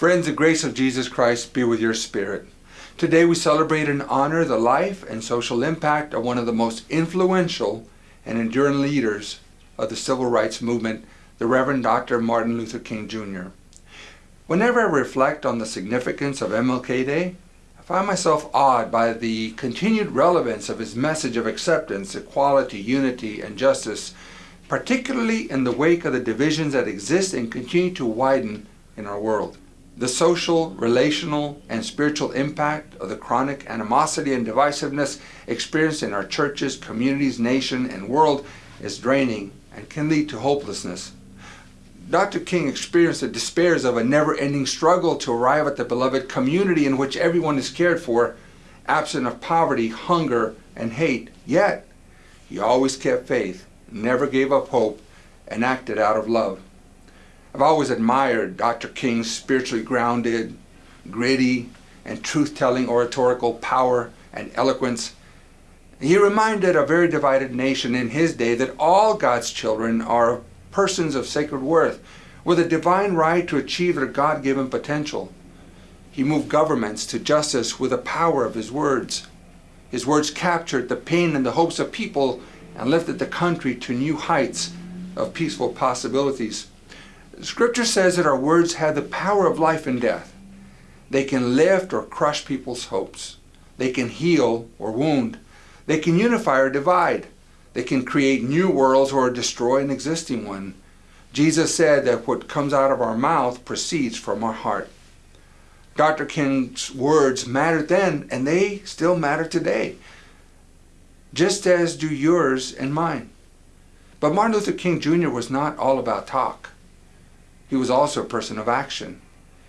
Friends, the grace of Jesus Christ be with your spirit. Today we celebrate and honor the life and social impact of one of the most influential and enduring leaders of the civil rights movement, the Reverend Dr. Martin Luther King Jr. Whenever I reflect on the significance of MLK Day, I find myself awed by the continued relevance of his message of acceptance, equality, unity, and justice, particularly in the wake of the divisions that exist and continue to widen in our world. The social, relational, and spiritual impact of the chronic animosity and divisiveness experienced in our churches, communities, nation, and world is draining and can lead to hopelessness. Dr. King experienced the despairs of a never-ending struggle to arrive at the beloved community in which everyone is cared for, absent of poverty, hunger, and hate. Yet, he always kept faith, never gave up hope, and acted out of love. I've always admired Dr. King's spiritually grounded, gritty, and truth-telling oratorical power and eloquence. He reminded a very divided nation in his day that all God's children are persons of sacred worth, with a divine right to achieve their God-given potential. He moved governments to justice with the power of his words. His words captured the pain and the hopes of people and lifted the country to new heights of peaceful possibilities. Scripture says that our words have the power of life and death. They can lift or crush people's hopes. They can heal or wound. They can unify or divide. They can create new worlds or destroy an existing one. Jesus said that what comes out of our mouth proceeds from our heart. Dr. King's words mattered then, and they still matter today, just as do yours and mine. But Martin Luther King Jr. was not all about talk. He was also a person of action.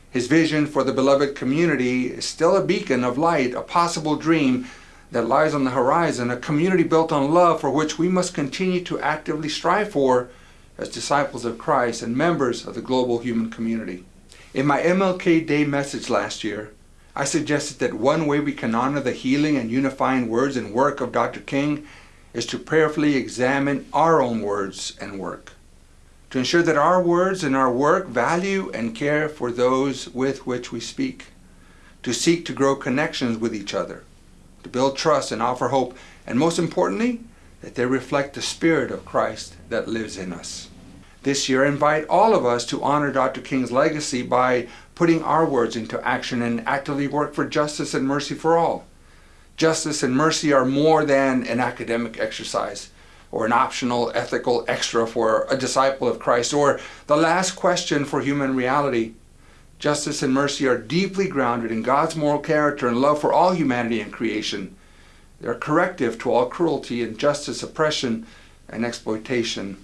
His vision for the beloved community is still a beacon of light, a possible dream that lies on the horizon, a community built on love for which we must continue to actively strive for as disciples of Christ and members of the global human community. In my MLK Day message last year, I suggested that one way we can honor the healing and unifying words and work of Dr. King is to prayerfully examine our own words and work, to ensure that our words and our work value and care for those with which we speak, to seek to grow connections with each other, to build trust and offer hope, and most importantly, that they reflect the Spirit of Christ that lives in us. This year, I invite all of us to honor Dr. King's legacy by putting our words into action and actively work for justice and mercy for all. Justice and mercy are more than an academic exercise or an optional ethical extra for a disciple of Christ or the last question for human reality. Justice and mercy are deeply grounded in God's moral character and love for all humanity and creation. They're corrective to all cruelty, injustice, oppression, and exploitation.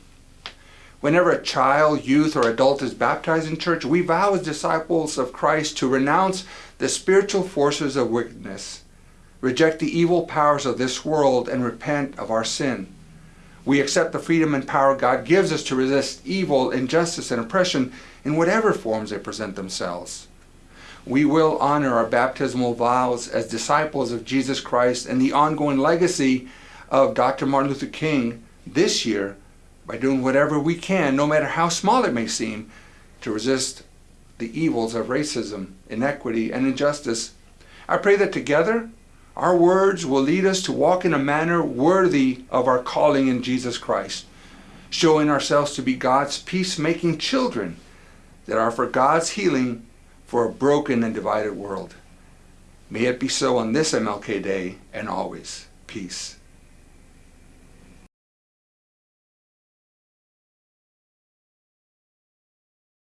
Whenever a child, youth, or adult is baptized in church, we vow as disciples of Christ to renounce the spiritual forces of wickedness, reject the evil powers of this world, and repent of our sin. We accept the freedom and power God gives us to resist evil, injustice, and oppression in whatever forms they present themselves. We will honor our baptismal vows as disciples of Jesus Christ and the ongoing legacy of Dr. Martin Luther King this year by doing whatever we can, no matter how small it may seem, to resist the evils of racism, inequity, and injustice. I pray that together our words will lead us to walk in a manner worthy of our calling in Jesus Christ, showing ourselves to be God's peacemaking children that are for God's healing for a broken and divided world. May it be so on this MLK Day and always. Peace.